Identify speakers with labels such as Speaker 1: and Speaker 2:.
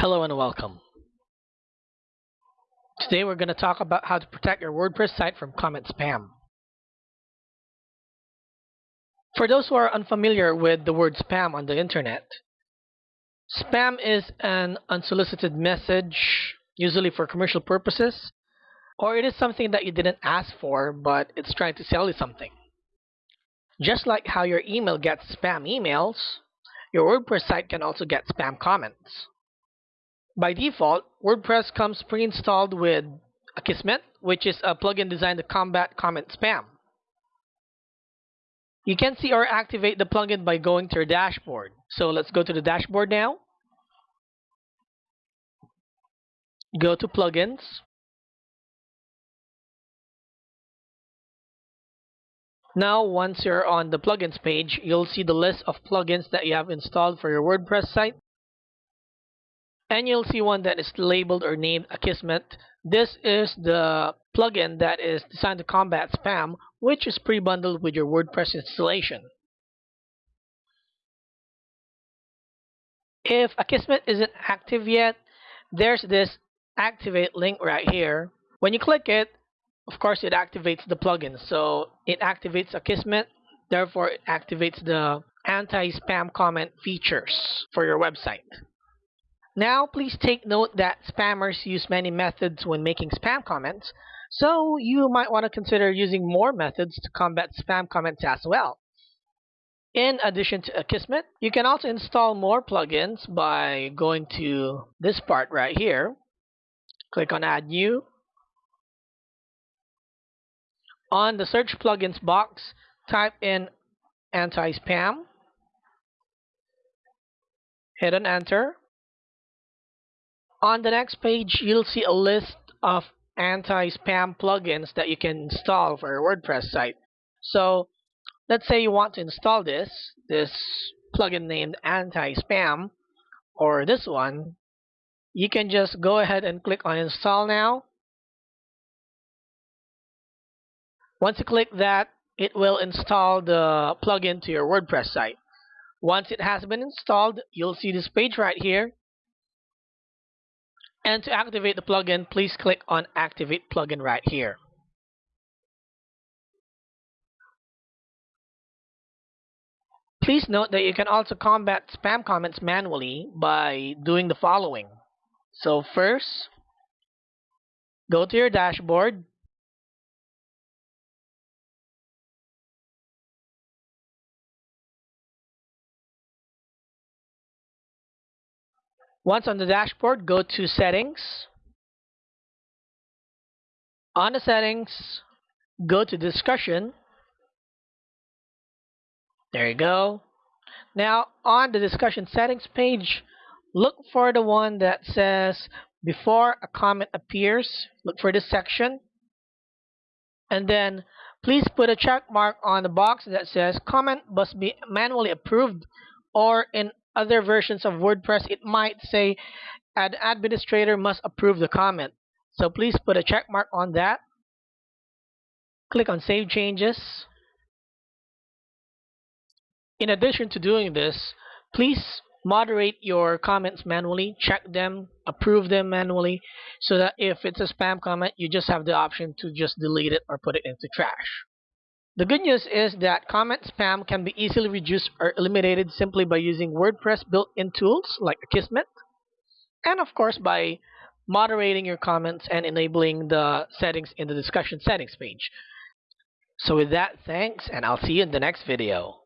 Speaker 1: Hello and welcome. Today we're going to talk about how to protect your WordPress site from comment spam. For those who are unfamiliar with the word spam on the internet, spam is an unsolicited message, usually for commercial purposes, or it is something that you didn't ask for but it's trying to sell you something. Just like how your email gets spam emails, your WordPress site can also get spam comments. By default, WordPress comes pre-installed with Akismet, which is a plugin designed to combat comment spam. You can see or activate the plugin by going to your dashboard. So let's go to the dashboard now. Go to plugins. Now, once you're on the plugins page, you'll see the list of plugins that you have installed for your WordPress site and you'll see one that is labeled or named Akismet. This is the plugin that is designed to combat spam, which is pre-bundled with your WordPress installation. If Akismet isn't active yet, there's this activate link right here. When you click it, of course, it activates the plugin. So it activates Akismet, therefore it activates the anti-spam comment features for your website. Now, please take note that spammers use many methods when making spam comments, so you might want to consider using more methods to combat spam comments as well. In addition to Akismet, you can also install more plugins by going to this part right here. Click on Add New. On the Search Plugins box, type in Anti-Spam. Hit on Enter. On the next page, you'll see a list of anti-spam plugins that you can install for your WordPress site. So let's say you want to install this, this plugin named anti-spam, or this one, you can just go ahead and click on install now. Once you click that, it will install the plugin to your WordPress site. Once it has been installed, you'll see this page right here and to activate the plugin, please click on Activate Plugin right here. Please note that you can also combat spam comments manually by doing the following. So first, go to your dashboard Once on the dashboard, go to Settings. On the Settings, go to Discussion. There you go. Now, on the Discussion Settings page, look for the one that says Before a comment appears. Look for this section. And then, please put a check mark on the box that says Comment must be manually approved or in other versions of WordPress, it might say an administrator must approve the comment. So please put a check mark on that. Click on Save Changes. In addition to doing this, please moderate your comments manually, check them, approve them manually, so that if it's a spam comment, you just have the option to just delete it or put it into trash. The good news is that comment spam can be easily reduced or eliminated simply by using WordPress built-in tools like Akismet, and of course by moderating your comments and enabling the settings in the discussion settings page. So with that, thanks, and I'll see you in the next video.